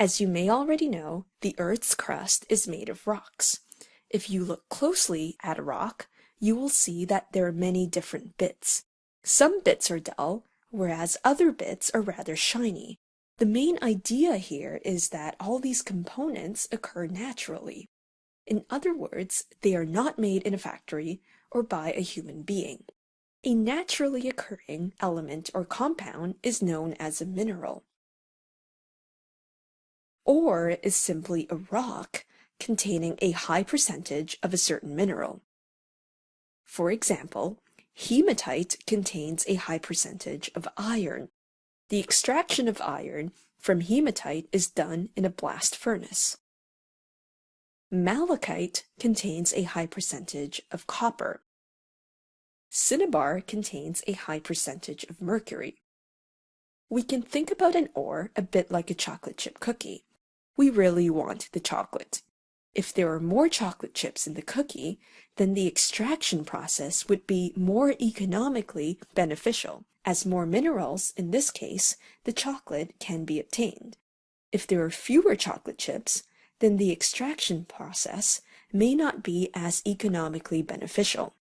As you may already know, the Earth's crust is made of rocks. If you look closely at a rock, you will see that there are many different bits. Some bits are dull, whereas other bits are rather shiny. The main idea here is that all these components occur naturally. In other words, they are not made in a factory or by a human being. A naturally occurring element or compound is known as a mineral. Ore is simply a rock containing a high percentage of a certain mineral. For example, hematite contains a high percentage of iron. The extraction of iron from hematite is done in a blast furnace. Malachite contains a high percentage of copper. Cinnabar contains a high percentage of mercury. We can think about an ore a bit like a chocolate chip cookie. We really want the chocolate. If there are more chocolate chips in the cookie, then the extraction process would be more economically beneficial. As more minerals, in this case, the chocolate can be obtained. If there are fewer chocolate chips, then the extraction process may not be as economically beneficial.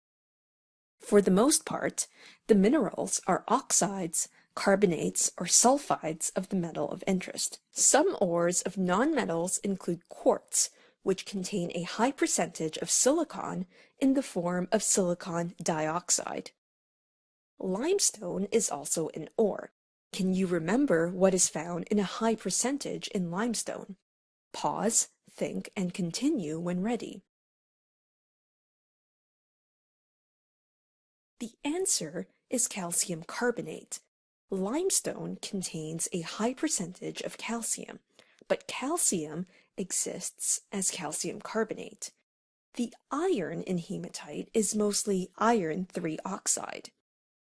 For the most part, the minerals are oxides, carbonates, or sulfides of the metal of interest. Some ores of nonmetals include quartz, which contain a high percentage of silicon in the form of silicon dioxide. Limestone is also an ore. Can you remember what is found in a high percentage in limestone? Pause, think, and continue when ready. The answer is calcium carbonate. Limestone contains a high percentage of calcium, but calcium exists as calcium carbonate. The iron in hematite is mostly iron 3 oxide.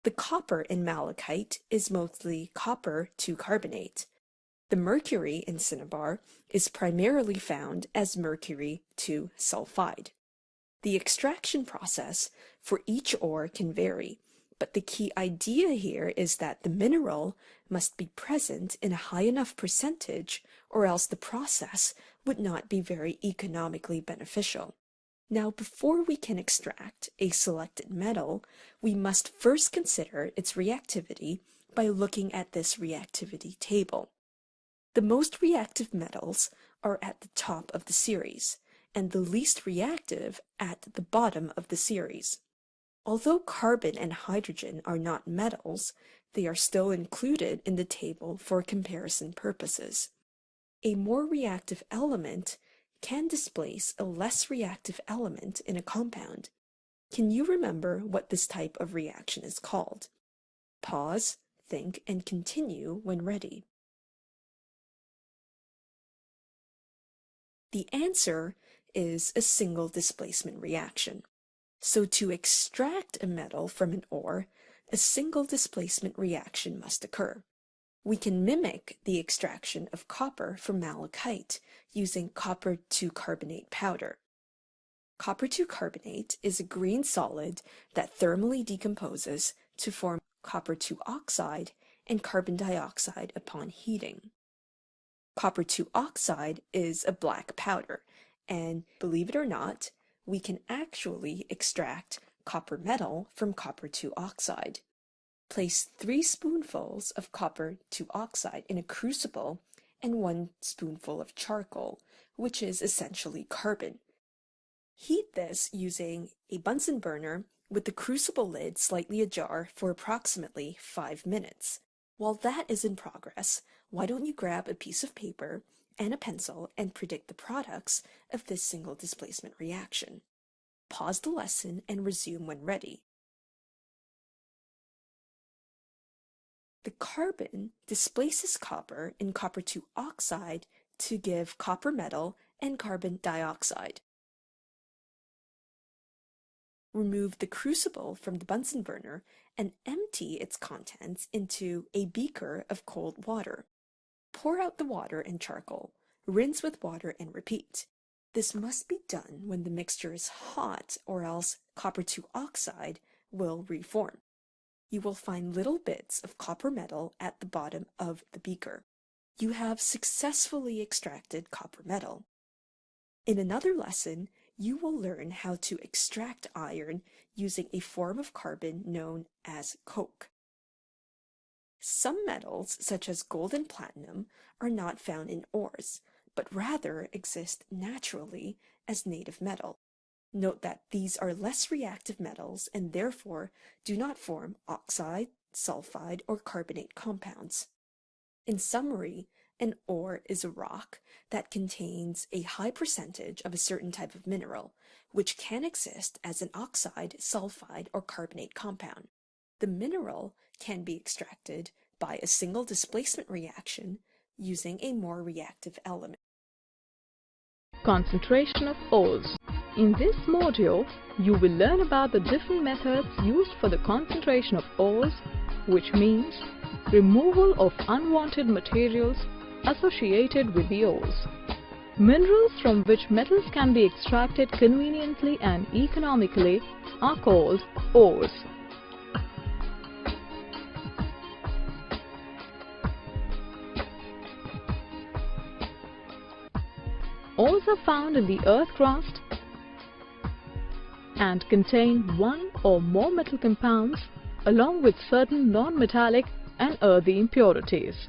The copper in malachite is mostly copper 2 carbonate. The mercury in cinnabar is primarily found as mercury 2 sulfide. The extraction process for each ore can vary, but the key idea here is that the mineral must be present in a high enough percentage or else the process would not be very economically beneficial. Now, before we can extract a selected metal, we must first consider its reactivity by looking at this reactivity table. The most reactive metals are at the top of the series, and the least reactive at the bottom of the series. Although carbon and hydrogen are not metals, they are still included in the table for comparison purposes. A more reactive element can displace a less reactive element in a compound. Can you remember what this type of reaction is called? Pause, think, and continue when ready. The answer is a single displacement reaction. So to extract a metal from an ore, a single displacement reaction must occur. We can mimic the extraction of copper from malachite using copper 2 carbonate powder. Copper 2 carbonate is a green solid that thermally decomposes to form copper 2 oxide and carbon dioxide upon heating. Copper 2 oxide is a black powder and believe it or not, we can actually extract copper metal from copper 2 oxide. Place 3 spoonfuls of copper 2 oxide in a crucible and 1 spoonful of charcoal, which is essentially carbon. Heat this using a Bunsen burner with the crucible lid slightly ajar for approximately 5 minutes. While that is in progress, why don't you grab a piece of paper and a pencil and predict the products of this single displacement reaction. Pause the lesson and resume when ready. The carbon displaces copper in copper 2 oxide to give copper metal and carbon dioxide. Remove the crucible from the Bunsen burner and empty its contents into a beaker of cold water. Pour out the water and charcoal, rinse with water and repeat. This must be done when the mixture is hot or else copper 2 oxide will reform. You will find little bits of copper metal at the bottom of the beaker. you have successfully extracted copper metal. In another lesson, you will learn how to extract iron using a form of carbon known as coke. Some metals, such as gold and platinum, are not found in ores, but rather exist naturally as native metal. Note that these are less reactive metals and therefore do not form oxide, sulfide, or carbonate compounds. In summary, an ore is a rock that contains a high percentage of a certain type of mineral, which can exist as an oxide, sulfide, or carbonate compound. The mineral can be extracted by a single displacement reaction using a more reactive element. Concentration of ores in this module, you will learn about the different methods used for the concentration of ores, which means removal of unwanted materials associated with the ores. Minerals from which metals can be extracted conveniently and economically are called ores. Are found in the earth crust and contain one or more metal compounds along with certain non-metallic and earthy impurities.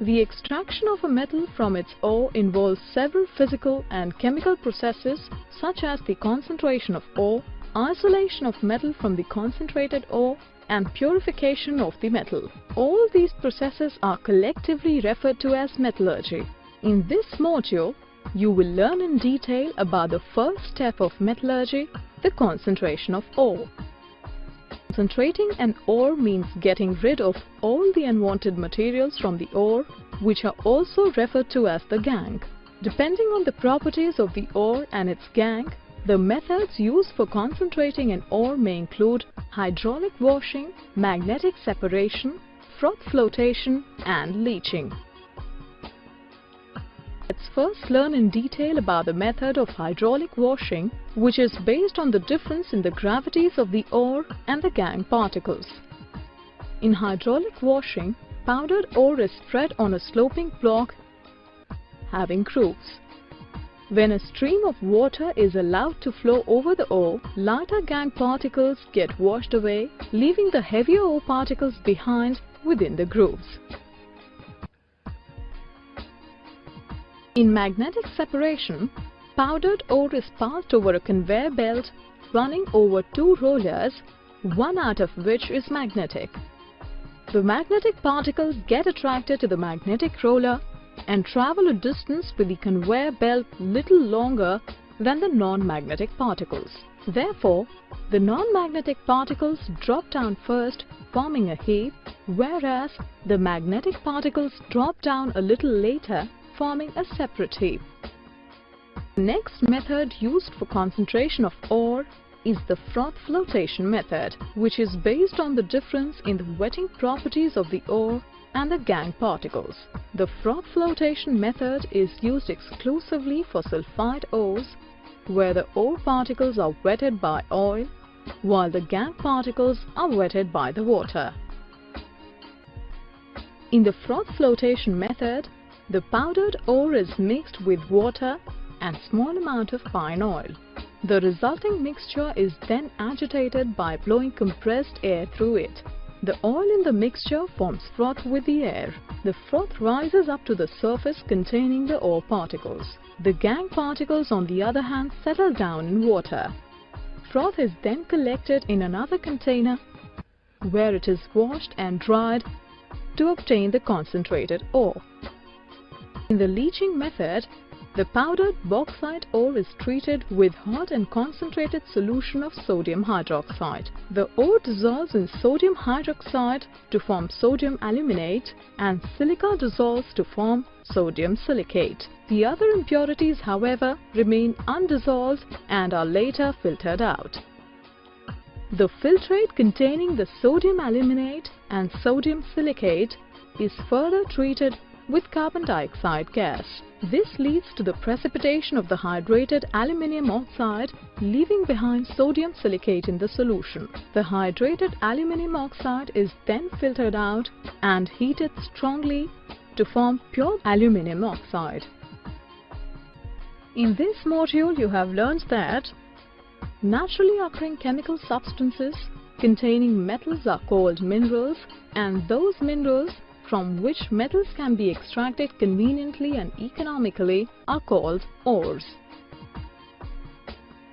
The extraction of a metal from its ore involves several physical and chemical processes such as the concentration of ore, isolation of metal from the concentrated ore and purification of the metal. All these processes are collectively referred to as metallurgy. In this module, you will learn in detail about the first step of metallurgy, the concentration of ore. Concentrating an ore means getting rid of all the unwanted materials from the ore, which are also referred to as the gangue. Depending on the properties of the ore and its gangue, the methods used for concentrating an ore may include hydraulic washing, magnetic separation, froth flotation and leaching. Let's first learn in detail about the method of hydraulic washing, which is based on the difference in the gravities of the ore and the gangue particles. In hydraulic washing, powdered ore is spread on a sloping block having grooves. When a stream of water is allowed to flow over the ore, lighter gangue particles get washed away, leaving the heavier ore particles behind within the grooves. In magnetic separation, powdered ore is passed over a conveyor belt running over two rollers, one out of which is magnetic. The magnetic particles get attracted to the magnetic roller and travel a distance with the conveyor belt little longer than the non-magnetic particles. Therefore, the non-magnetic particles drop down first forming a heap, whereas the magnetic particles drop down a little later forming a separate heap. The next method used for concentration of ore is the froth flotation method, which is based on the difference in the wetting properties of the ore and the gangue particles. The froth flotation method is used exclusively for sulfide ores, where the ore particles are wetted by oil, while the gangue particles are wetted by the water. In the froth flotation method, the powdered ore is mixed with water and small amount of fine oil. The resulting mixture is then agitated by blowing compressed air through it. The oil in the mixture forms froth with the air. The froth rises up to the surface containing the ore particles. The gangue particles on the other hand settle down in water. Froth is then collected in another container where it is washed and dried to obtain the concentrated ore. In the leaching method, the powdered bauxite ore is treated with hot and concentrated solution of sodium hydroxide. The ore dissolves in sodium hydroxide to form sodium aluminate and silica dissolves to form sodium silicate. The other impurities, however, remain undissolved and are later filtered out. The filtrate containing the sodium aluminate and sodium silicate is further treated with carbon dioxide gas. This leads to the precipitation of the hydrated aluminium oxide, leaving behind sodium silicate in the solution. The hydrated aluminium oxide is then filtered out and heated strongly to form pure aluminum oxide. In this module you have learned that naturally occurring chemical substances containing metals are called minerals and those minerals from which metals can be extracted conveniently and economically are called ores.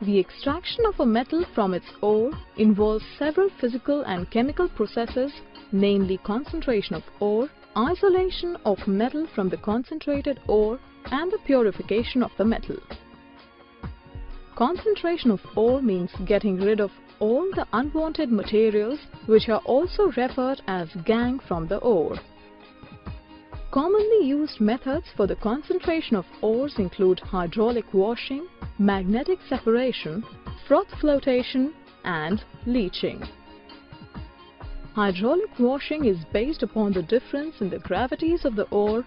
The extraction of a metal from its ore involves several physical and chemical processes namely concentration of ore, isolation of metal from the concentrated ore and the purification of the metal. Concentration of ore means getting rid of all the unwanted materials which are also referred as gangue from the ore. Commonly used methods for the concentration of ores include hydraulic washing, magnetic separation, froth flotation and leaching. Hydraulic washing is based upon the difference in the gravities of the ore